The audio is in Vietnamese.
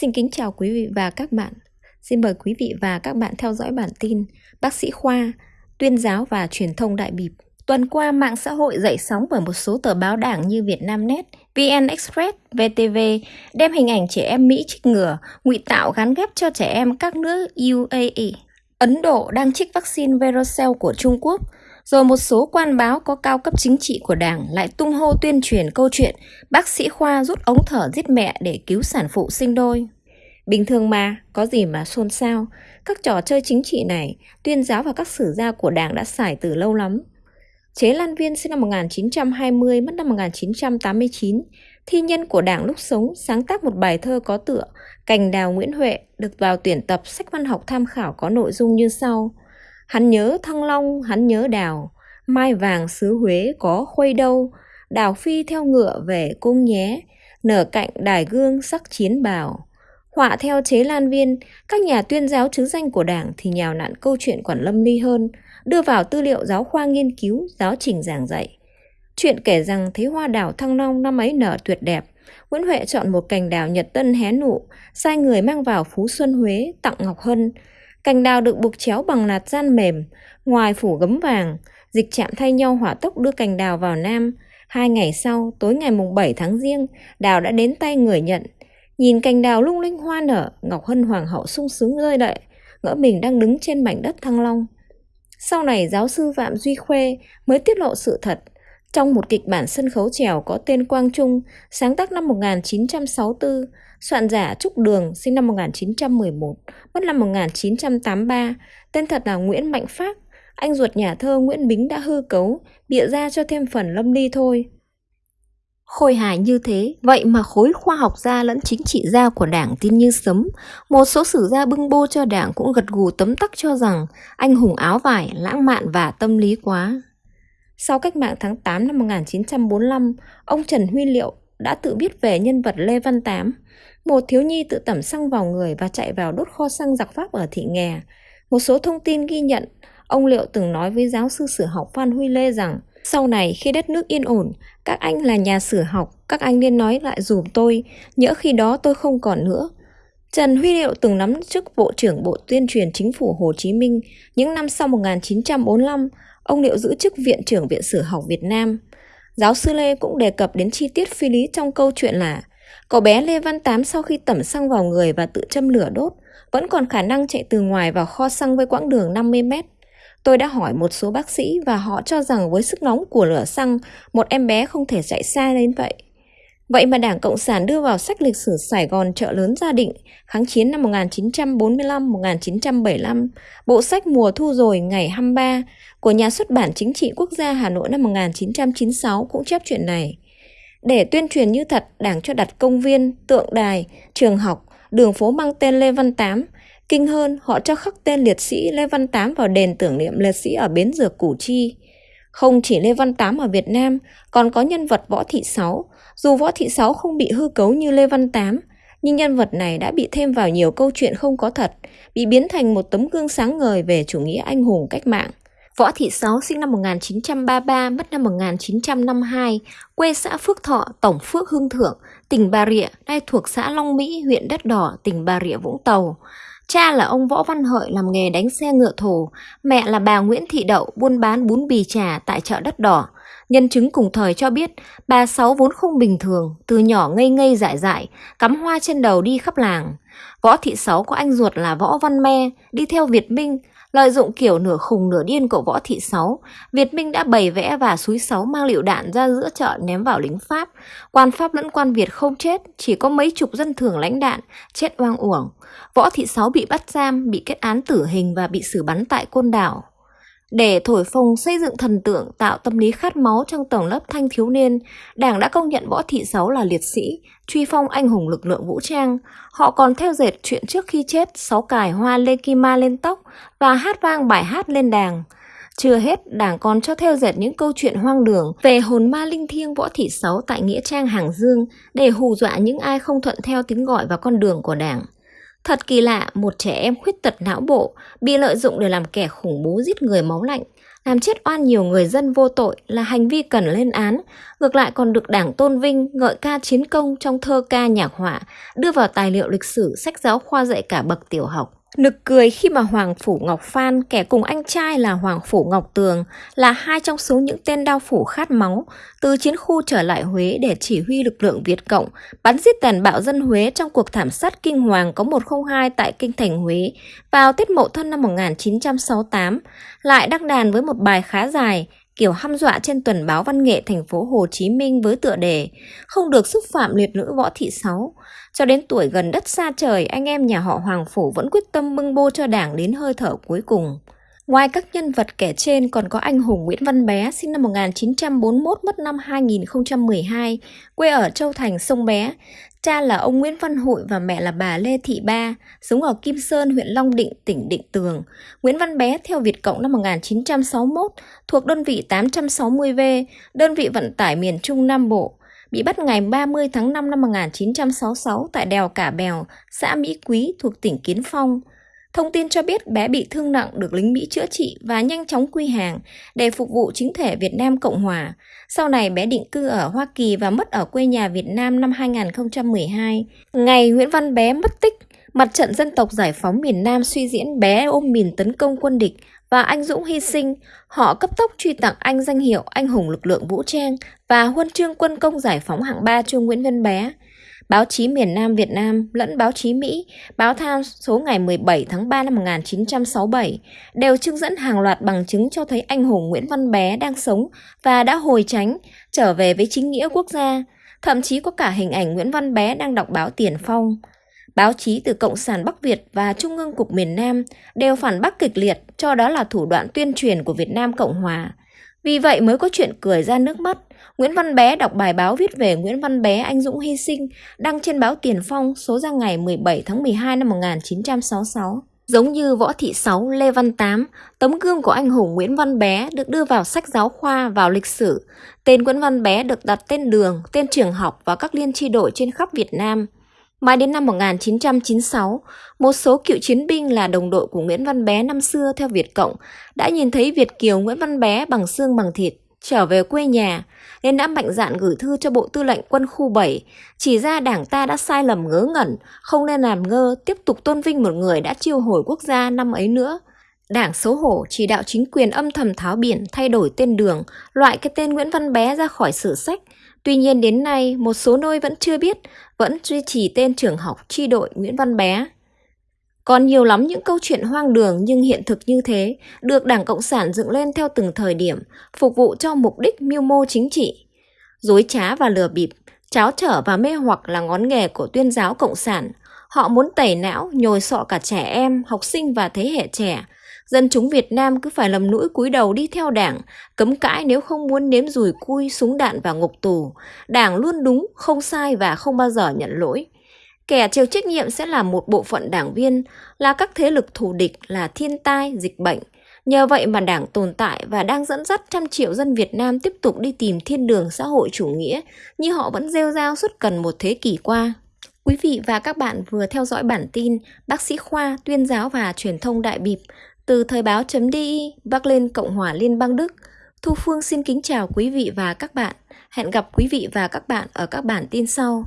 Xin kính chào quý vị và các bạn. Xin mời quý vị và các bạn theo dõi bản tin Bác sĩ Khoa, tuyên giáo và truyền thông đại bịp. Tuần qua, mạng xã hội dậy sóng bởi một số tờ báo đảng như Vietnamnet, VN Express, VTV đem hình ảnh trẻ em Mỹ trích ngừa, ngụy tạo gắn ghép cho trẻ em các nước UAE. Ấn Độ đang trích vaccine Verocell của Trung Quốc, rồi một số quan báo có cao cấp chính trị của đảng lại tung hô tuyên truyền câu chuyện bác sĩ Khoa rút ống thở giết mẹ để cứu sản phụ sinh đôi. Bình thường mà, có gì mà xôn xao, các trò chơi chính trị này, tuyên giáo và các sử gia của đảng đã xài từ lâu lắm. Chế Lan Viên sinh năm 1920, mất năm 1989, thi nhân của đảng lúc sống sáng tác một bài thơ có tựa Cành đào Nguyễn Huệ được vào tuyển tập sách văn học tham khảo có nội dung như sau. Hắn nhớ Thăng Long, hắn nhớ đào, mai vàng xứ Huế có khuây đâu, đào phi theo ngựa về cung nhé, nở cạnh đài gương sắc chiến bào. Họa theo chế lan viên, các nhà tuyên giáo chứ danh của đảng thì nhào nặn câu chuyện quản lâm ly hơn, đưa vào tư liệu giáo khoa nghiên cứu, giáo trình giảng dạy. Chuyện kể rằng thấy hoa đào thăng long năm ấy nở tuyệt đẹp, Nguyễn Huệ chọn một cành đào nhật tân hé nụ, sai người mang vào Phú Xuân Huế tặng Ngọc Hân. Cành đào được buộc chéo bằng nạt gian mềm, ngoài phủ gấm vàng, dịch chạm thay nhau hỏa tốc đưa cành đào vào Nam. Hai ngày sau, tối ngày mùng 7 tháng riêng, đào đã đến tay người nhận. Nhìn cành đào lung linh hoa nở, Ngọc Hân Hoàng hậu sung sướng rơi đậy, ngỡ mình đang đứng trên mảnh đất Thăng Long. Sau này giáo sư Phạm Duy Khuê mới tiết lộ sự thật. Trong một kịch bản sân khấu trèo có tên Quang Trung, sáng tác năm 1964, soạn giả Trúc Đường sinh năm 1911, mất năm 1983, tên thật là Nguyễn Mạnh Phát, anh ruột nhà thơ Nguyễn Bính đã hư cấu, bịa ra cho thêm phần lâm ly thôi. Khôi hài như thế, vậy mà khối khoa học gia lẫn chính trị gia của đảng tin như sấm. Một số sử gia bưng bô cho đảng cũng gật gù tấm tắc cho rằng anh hùng áo vải, lãng mạn và tâm lý quá. Sau cách mạng tháng 8 năm 1945, ông Trần Huy Liệu đã tự biết về nhân vật Lê Văn Tám, một thiếu nhi tự tẩm xăng vào người và chạy vào đốt kho xăng giặc Pháp ở thị nghè. Một số thông tin ghi nhận, ông Liệu từng nói với giáo sư sử học Phan Huy Lê rằng sau này khi đất nước yên ổn, các anh là nhà sử học, các anh nên nói lại dùm tôi, nhỡ khi đó tôi không còn nữa. Trần Huy Liệu từng nắm chức Bộ trưởng Bộ Tuyên truyền Chính phủ Hồ Chí Minh những năm sau 1945, ông Liệu giữ chức Viện trưởng Viện Sử học Việt Nam. Giáo sư Lê cũng đề cập đến chi tiết phi lý trong câu chuyện là cậu bé Lê Văn Tám sau khi tẩm xăng vào người và tự châm lửa đốt, vẫn còn khả năng chạy từ ngoài vào kho xăng với quãng đường 50 mét. Tôi đã hỏi một số bác sĩ và họ cho rằng với sức nóng của lửa xăng, một em bé không thể chạy xa đến vậy. Vậy mà Đảng Cộng sản đưa vào sách lịch sử Sài Gòn chợ lớn gia định kháng chiến năm 1945-1975, bộ sách mùa thu rồi ngày 23 của nhà xuất bản chính trị quốc gia Hà Nội năm 1996 cũng chép chuyện này. Để tuyên truyền như thật, Đảng cho đặt công viên, tượng đài, trường học, đường phố mang tên Lê Văn Tám Kinh hơn, họ cho khắc tên liệt sĩ Lê Văn Tám vào đền tưởng niệm liệt sĩ ở Bến Dược Củ Chi. Không chỉ Lê Văn Tám ở Việt Nam, còn có nhân vật Võ Thị Sáu. Dù Võ Thị Sáu không bị hư cấu như Lê Văn Tám, nhưng nhân vật này đã bị thêm vào nhiều câu chuyện không có thật, bị biến thành một tấm gương sáng ngời về chủ nghĩa anh hùng cách mạng. Võ Thị Sáu sinh năm 1933, mất năm 1952, quê xã Phước Thọ, Tổng Phước Hương Thượng, tỉnh Bà Rịa, nay thuộc xã Long Mỹ, huyện Đất Đỏ, tỉnh Bà Rịa Vũng Tàu. Cha là ông Võ Văn Hợi làm nghề đánh xe ngựa thổ, mẹ là bà Nguyễn Thị Đậu buôn bán bún bì trà tại chợ đất đỏ. Nhân chứng cùng thời cho biết, bà Sáu vốn không bình thường, từ nhỏ ngây ngây dại dại, cắm hoa trên đầu đi khắp làng. Võ Thị Sáu có anh ruột là Võ Văn Me, đi theo Việt Minh, lợi dụng kiểu nửa khùng nửa điên của Võ Thị Sáu. Việt Minh đã bày vẽ và suối Sáu mang lựu đạn ra giữa chợ ném vào lính Pháp. Quan Pháp lẫn quan Việt không chết, chỉ có mấy chục dân thường lãnh đạn, chết oang uổng. Võ Thị Sáu bị bắt giam, bị kết án tử hình và bị xử bắn tại Côn Đảo. Để thổi phồng xây dựng thần tượng tạo tâm lý khát máu trong tầng lớp thanh thiếu niên, Đảng đã công nhận Võ Thị Sáu là liệt sĩ, truy phong anh hùng lực lượng vũ trang. Họ còn theo dệt chuyện trước khi chết, sáu cài hoa lê kim ma lên tóc và hát vang bài hát lên đàng. Chưa hết, Đảng còn cho theo dệt những câu chuyện hoang đường về hồn ma linh thiêng Võ Thị Sáu tại Nghĩa Trang Hàng Dương để hù dọa những ai không thuận theo tiếng gọi và con đường của Đảng. Thật kỳ lạ, một trẻ em khuyết tật não bộ bị lợi dụng để làm kẻ khủng bố giết người máu lạnh, làm chết oan nhiều người dân vô tội là hành vi cần lên án, ngược lại còn được đảng tôn vinh, ngợi ca chiến công trong thơ ca nhạc họa, đưa vào tài liệu lịch sử sách giáo khoa dạy cả bậc tiểu học. Nực cười khi mà Hoàng Phủ Ngọc Phan, kẻ cùng anh trai là Hoàng Phủ Ngọc Tường, là hai trong số những tên đao phủ khát máu, từ chiến khu trở lại Huế để chỉ huy lực lượng Việt Cộng, bắn giết tàn bạo dân Huế trong cuộc thảm sát kinh hoàng có 102 tại kinh thành Huế vào Tết Mậu Thân năm 1968, lại đăng đàn với một bài khá dài, kiểu hăm dọa trên tuần báo văn nghệ thành phố Hồ Chí Minh với tựa đề Không được xúc phạm liệt nữ võ thị sáu. Cho đến tuổi gần đất xa trời, anh em nhà họ Hoàng Phủ vẫn quyết tâm bưng bô cho đảng đến hơi thở cuối cùng. Ngoài các nhân vật kể trên còn có anh hùng Nguyễn Văn Bé sinh năm 1941 mất năm 2012, quê ở Châu Thành Sông Bé. Cha là ông Nguyễn Văn Hội và mẹ là bà Lê Thị Ba, sống ở Kim Sơn, huyện Long Định, tỉnh Định Tường. Nguyễn Văn Bé theo Việt Cộng năm 1961, thuộc đơn vị 860V, đơn vị vận tải miền Trung Nam Bộ bị bắt ngày 30 tháng 5 năm 1966 tại đèo Cả Bèo, xã Mỹ Quý thuộc tỉnh Kiến Phong. Thông tin cho biết bé bị thương nặng được lính Mỹ chữa trị và nhanh chóng quy hàng để phục vụ chính thể Việt Nam Cộng Hòa. Sau này bé định cư ở Hoa Kỳ và mất ở quê nhà Việt Nam năm 2012. Ngày Nguyễn Văn Bé mất tích, mặt trận dân tộc giải phóng miền Nam suy diễn bé ôm mìn tấn công quân địch và anh Dũng hy sinh, họ cấp tốc truy tặng anh danh hiệu anh hùng lực lượng vũ trang và huân chương quân công giải phóng hạng 3 cho Nguyễn Văn Bé. Báo chí miền Nam Việt Nam lẫn báo chí Mỹ, báo Times số ngày 17 tháng 3 năm 1967 đều trưng dẫn hàng loạt bằng chứng cho thấy anh hùng Nguyễn Văn Bé đang sống và đã hồi tránh, trở về với chính nghĩa quốc gia. Thậm chí có cả hình ảnh Nguyễn Văn Bé đang đọc báo Tiền Phong. Báo chí từ Cộng sản Bắc Việt và Trung ương Cục miền Nam đều phản bác kịch liệt cho đó là thủ đoạn tuyên truyền của Việt Nam Cộng Hòa. Vì vậy mới có chuyện cười ra nước mắt. Nguyễn Văn Bé đọc bài báo viết về Nguyễn Văn Bé anh dũng hy sinh đăng trên báo Tiền Phong số ra ngày 17 tháng 12 năm 1966. Giống như Võ Thị Sáu, Lê Văn Tám, tấm gương của anh hùng Nguyễn Văn Bé được đưa vào sách giáo khoa vào lịch sử. Tên Nguyễn Văn Bé được đặt tên đường, tên trường học và các liên tri đội trên khắp Việt Nam. Mãi đến năm 1996, một số cựu chiến binh là đồng đội của Nguyễn Văn Bé năm xưa theo Việt Cộng đã nhìn thấy Việt Kiều Nguyễn Văn Bé bằng xương bằng thịt trở về quê nhà nên đã mạnh dạn gửi thư cho Bộ Tư lệnh Quân khu 7 chỉ ra đảng ta đã sai lầm ngớ ngẩn, không nên làm ngơ tiếp tục tôn vinh một người đã chiêu hồi quốc gia năm ấy nữa. Đảng xấu hổ chỉ đạo chính quyền âm thầm tháo biển thay đổi tên đường, loại cái tên Nguyễn Văn Bé ra khỏi sử sách Tuy nhiên đến nay, một số nơi vẫn chưa biết, vẫn duy trì tên trường học tri đội Nguyễn Văn Bé. Còn nhiều lắm những câu chuyện hoang đường nhưng hiện thực như thế, được Đảng Cộng sản dựng lên theo từng thời điểm, phục vụ cho mục đích mưu mô chính trị. Dối trá và lừa bịp, cháo trở và mê hoặc là ngón nghề của tuyên giáo Cộng sản. Họ muốn tẩy não, nhồi sọ cả trẻ em, học sinh và thế hệ trẻ, Dân chúng Việt Nam cứ phải lầm mũi cúi đầu đi theo đảng, cấm cãi nếu không muốn nếm rùi cui súng đạn và ngục tù. Đảng luôn đúng, không sai và không bao giờ nhận lỗi. Kẻ chịu trách nhiệm sẽ là một bộ phận đảng viên, là các thế lực thù địch, là thiên tai, dịch bệnh. Nhờ vậy mà đảng tồn tại và đang dẫn dắt trăm triệu dân Việt Nam tiếp tục đi tìm thiên đường xã hội chủ nghĩa như họ vẫn rêu rao suốt gần một thế kỷ qua. Quý vị và các bạn vừa theo dõi bản tin Bác sĩ Khoa, Tuyên giáo và Truyền thông Đại Bịp từ Thời báo.di, Bắc lên Cộng hòa Liên bang Đức, Thu Phương xin kính chào quý vị và các bạn. Hẹn gặp quý vị và các bạn ở các bản tin sau.